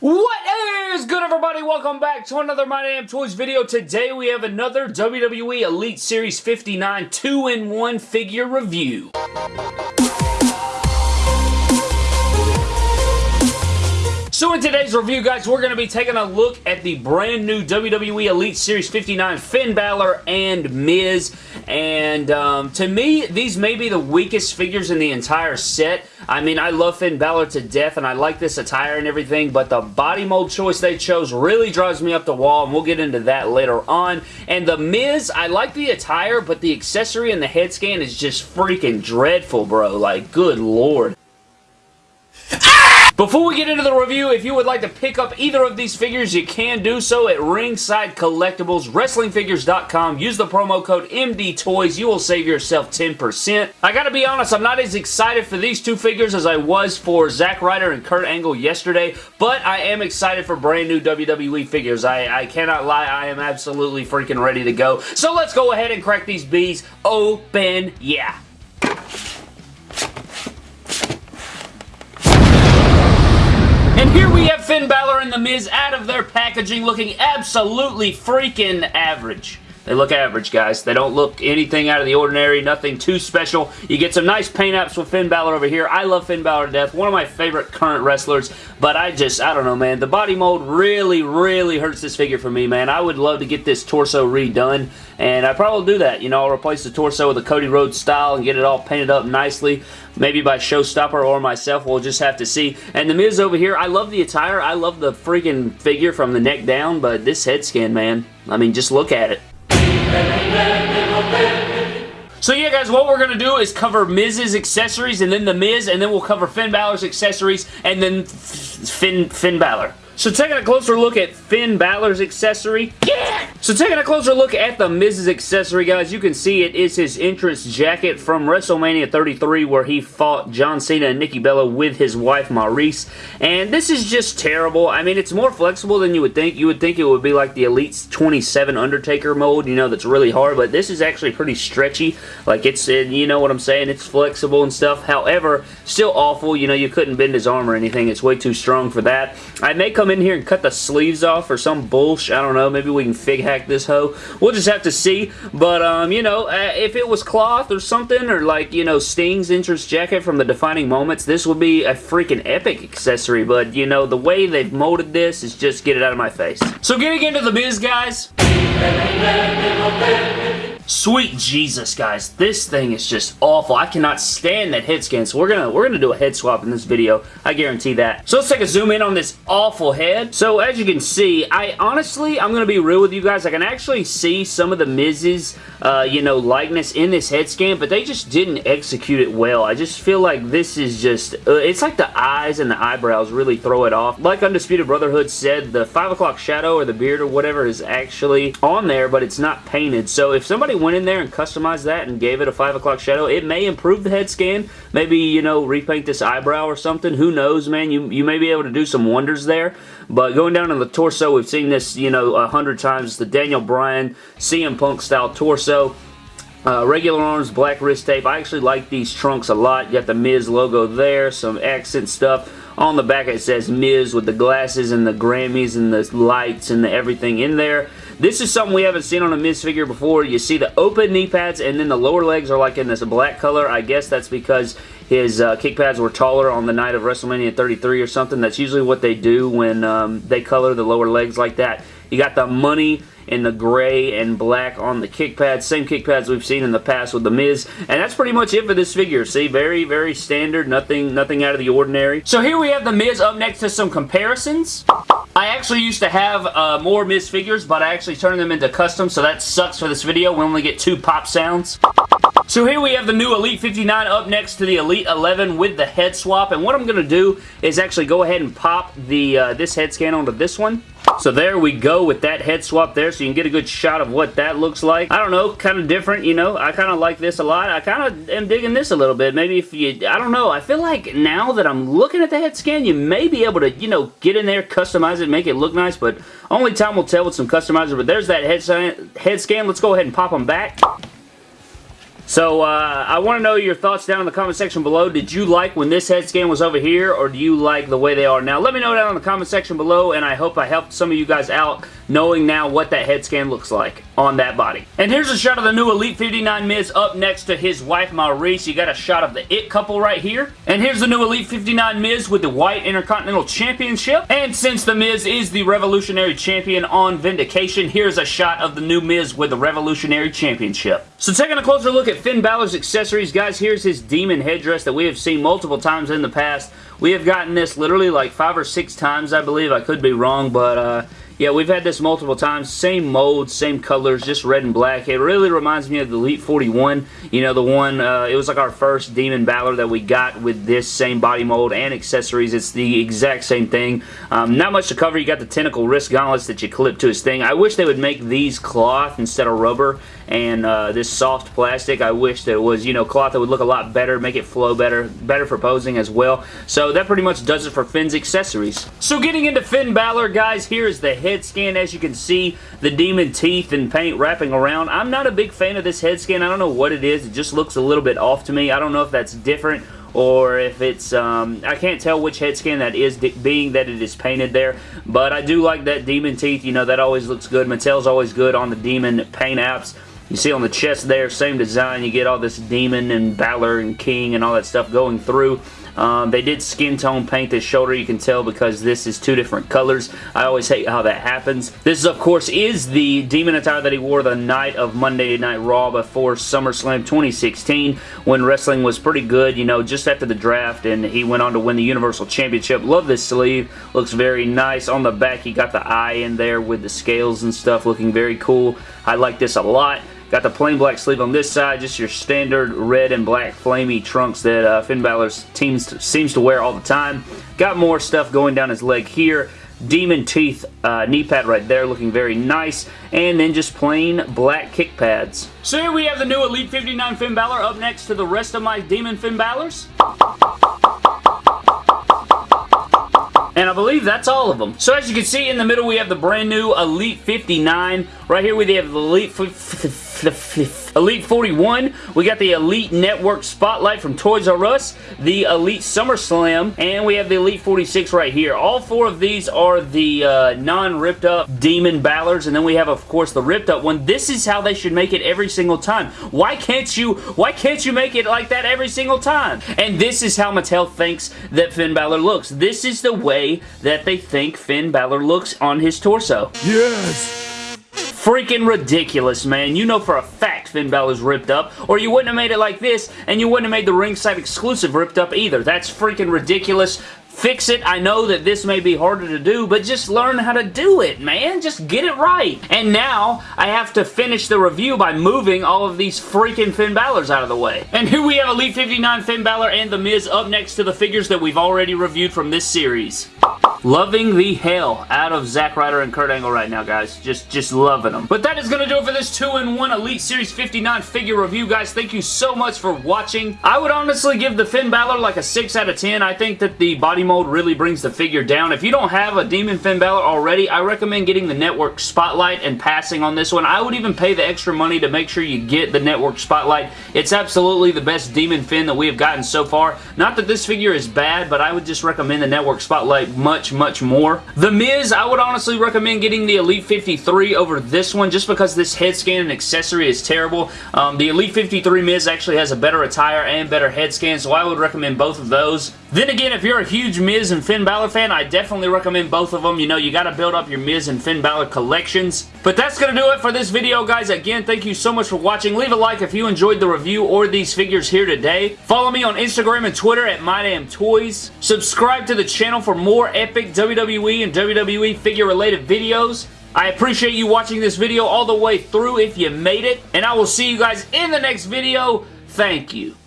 What is good everybody? Welcome back to another My Damn Toys video. Today we have another WWE Elite Series 59 2-in-1 figure review. So in today's review, guys, we're going to be taking a look at the brand new WWE Elite Series 59 Finn Balor and Miz. And um, to me, these may be the weakest figures in the entire set. I mean, I love Finn Balor to death, and I like this attire and everything, but the body mold choice they chose really drives me up the wall, and we'll get into that later on. And the Miz, I like the attire, but the accessory and the head scan is just freaking dreadful, bro. Like, good lord. Before we get into the review, if you would like to pick up either of these figures, you can do so at Ringside Collectibles, WrestlingFigures.com. Use the promo code MDTOYS. You will save yourself 10%. I gotta be honest, I'm not as excited for these two figures as I was for Zack Ryder and Kurt Angle yesterday, but I am excited for brand new WWE figures. I, I cannot lie, I am absolutely freaking ready to go. So let's go ahead and crack these bees open. Yeah. And here we have Finn Balor and The Miz out of their packaging looking absolutely freaking average. They look average, guys. They don't look anything out of the ordinary, nothing too special. You get some nice paint apps with Finn Balor over here. I love Finn Balor to death. One of my favorite current wrestlers, but I just, I don't know, man. The body mold really, really hurts this figure for me, man. I would love to get this torso redone, and I probably do that. You know, I'll replace the torso with a Cody Rhodes style and get it all painted up nicely. Maybe by Showstopper or myself. We'll just have to see. And The Miz over here, I love the attire. I love the freaking figure from the neck down, but this head scan, man. I mean, just look at it. So yeah guys, what we're going to do is cover Miz's accessories and then The Miz and then we'll cover Finn Balor's accessories and then Finn, Finn Balor. So taking a closer look at Finn Balor's accessory. Yeah! So taking a closer look at the Miz's accessory, guys, you can see it is his entrance jacket from WrestleMania 33 where he fought John Cena and Nikki Bella with his wife Maryse. And this is just terrible. I mean, it's more flexible than you would think. You would think it would be like the Elite 27 Undertaker mold, you know, that's really hard. But this is actually pretty stretchy. Like, it's, uh, you know what I'm saying? It's flexible and stuff. However, still awful. You know, you couldn't bend his arm or anything. It's way too strong for that. I may come in here and cut the sleeves off or some bullshit. I don't know. Maybe we can fig hack this hoe. We'll just have to see. But, um, you know, uh, if it was cloth or something or like, you know, Sting's entrance jacket from the Defining Moments, this would be a freaking epic accessory. But, you know, the way they've molded this is just get it out of my face. So getting into the Miz, guys. Sweet Jesus, guys. This thing is just awful. I cannot stand that head scan, so we're gonna we're gonna do a head swap in this video. I guarantee that. So let's take a zoom in on this awful head. So as you can see, I honestly, I'm gonna be real with you guys. I can actually see some of the Miz's, uh, you know, likeness in this head scan, but they just didn't execute it well. I just feel like this is just, uh, it's like the eyes and the eyebrows really throw it off. Like Undisputed Brotherhood said, the 5 o'clock shadow or the beard or whatever is actually on there, but it's not painted. So if somebody went in there and customized that and gave it a 5 o'clock shadow, it may improve the head scan. Maybe, you know, repaint this eyebrow or something. Who knows, man? You, you may be able to do some wonders there. But going down to the torso, we've seen this, you know, a hundred times. The Daniel Bryan CM Punk style torso. Uh, regular arms, black wrist tape. I actually like these trunks a lot. You got the Miz logo there, some accent stuff. On the back it says Miz with the glasses and the Grammys and the lights and the everything in there. This is something we haven't seen on a Miz figure before. You see the open knee pads and then the lower legs are like in this black color. I guess that's because his uh, kick pads were taller on the night of WrestleMania 33 or something. That's usually what they do when um, they color the lower legs like that. You got the money in the gray and black on the kick pads. Same kick pads we've seen in the past with The Miz. And that's pretty much it for this figure. See, very, very standard. Nothing, nothing out of the ordinary. So here we have The Miz up next to some comparisons. I actually used to have uh, more Miz figures, but I actually turned them into custom, so that sucks for this video. We only get two pop sounds. So here we have the new Elite 59 up next to the Elite 11 with the head swap. And what I'm going to do is actually go ahead and pop the uh, this head scan onto this one. So there we go with that head swap there so you can get a good shot of what that looks like. I don't know, kind of different, you know. I kind of like this a lot. I kind of am digging this a little bit. Maybe if you, I don't know. I feel like now that I'm looking at the head scan, you may be able to, you know, get in there, customize it, make it look nice, but only time will tell with some customizer. But there's that head, head scan. Let's go ahead and pop them back. So, uh, I want to know your thoughts down in the comment section below. Did you like when this head scan was over here, or do you like the way they are now? Let me know down in the comment section below, and I hope I helped some of you guys out knowing now what that head scan looks like on that body. And here's a shot of the new Elite 59 Miz up next to his wife Maryse. You got a shot of the It couple right here. And here's the new Elite 59 Miz with the White Intercontinental Championship. And since the Miz is the Revolutionary Champion on Vindication, here's a shot of the new Miz with the Revolutionary Championship. So taking a closer look at Finn Balor's accessories, guys, here's his demon headdress that we have seen multiple times in the past. We have gotten this literally like five or six times, I believe. I could be wrong, but uh, yeah, we've had this multiple times. Same mold, same colors, just red and black. It really reminds me of the Elite 41. You know, the one, uh, it was like our first Demon Balor that we got with this same body mold and accessories. It's the exact same thing. Um, not much to cover. You got the tentacle wrist gauntlets that you clip to his thing. I wish they would make these cloth instead of rubber and uh, this soft plastic. I wish that it was, you know, cloth that would look a lot better, make it flow better, better for posing as well. So that pretty much does it for Finn's accessories. So getting into Finn Balor, guys, here is the head scan. As you can see, the demon teeth and paint wrapping around. I'm not a big fan of this head scan. I don't know what it is. It just looks a little bit off to me. I don't know if that's different or if it's, um, I can't tell which head scan that is, being that it is painted there, but I do like that demon teeth, you know, that always looks good. Mattel's always good on the demon paint apps. You see on the chest there, same design. You get all this Demon and Balor and King and all that stuff going through. Um, they did skin tone paint this shoulder, you can tell, because this is two different colors. I always hate how that happens. This, of course, is the Demon attire that he wore the night of Monday Night Raw before SummerSlam 2016, when wrestling was pretty good, you know, just after the draft, and he went on to win the Universal Championship. Love this sleeve. Looks very nice. On the back, he got the eye in there with the scales and stuff, looking very cool. I like this a lot. Got the plain black sleeve on this side, just your standard red and black flamey trunks that uh, Finn Balor teams, seems to wear all the time. Got more stuff going down his leg here. Demon Teeth uh, knee pad right there looking very nice. And then just plain black kick pads. So here we have the new Elite 59 Finn Balor up next to the rest of my Demon Finn Balors. And I believe that's all of them. So as you can see in the middle we have the brand new Elite 59. Right here we have the Elite Elite 41. We got the Elite Network Spotlight from Toys R Us, the Elite SummerSlam, and we have the Elite 46 right here. All four of these are the uh, non-ripped up Demon Balors, and then we have, of course, the ripped up one. This is how they should make it every single time. Why can't you, why can't you make it like that every single time? And this is how Mattel thinks that Finn Balor looks. This is the way that they think Finn Balor looks on his torso. Yes! Freaking ridiculous, man. You know for a fact Finn Balor's ripped up, or you wouldn't have made it like this, and you wouldn't have made the ringside exclusive ripped up either. That's freaking ridiculous. Fix it. I know that this may be harder to do, but just learn how to do it, man. Just get it right. And now, I have to finish the review by moving all of these freaking Finn Balor's out of the way. And here we have Elite 59 Finn Balor and The Miz up next to the figures that we've already reviewed from this series. Loving the hell out of Zack Ryder and Kurt Angle right now, guys. Just, just loving them. But that is going to do it for this 2-in-1 Elite Series 59 figure review, guys. Thank you so much for watching. I would honestly give the Finn Balor like a 6 out of 10. I think that the body mold really brings the figure down. If you don't have a Demon Finn Balor already, I recommend getting the Network Spotlight and passing on this one. I would even pay the extra money to make sure you get the Network Spotlight. It's absolutely the best Demon Finn that we have gotten so far. Not that this figure is bad, but I would just recommend the Network Spotlight much more. The Miz, I would honestly recommend getting the Elite 53 over this one just because this head scan and accessory is terrible. Um, the Elite 53 Miz actually has a better attire and better head scan, so I would recommend both of those. Then again, if you're a huge Miz and Finn Balor fan, I definitely recommend both of them. You know, you got to build up your Miz and Finn Balor collections. But that's going to do it for this video, guys. Again, thank you so much for watching. Leave a like if you enjoyed the review or these figures here today. Follow me on Instagram and Twitter at MyDamnToys. Subscribe to the channel for more epic WWE and WWE figure-related videos. I appreciate you watching this video all the way through if you made it. And I will see you guys in the next video. Thank you.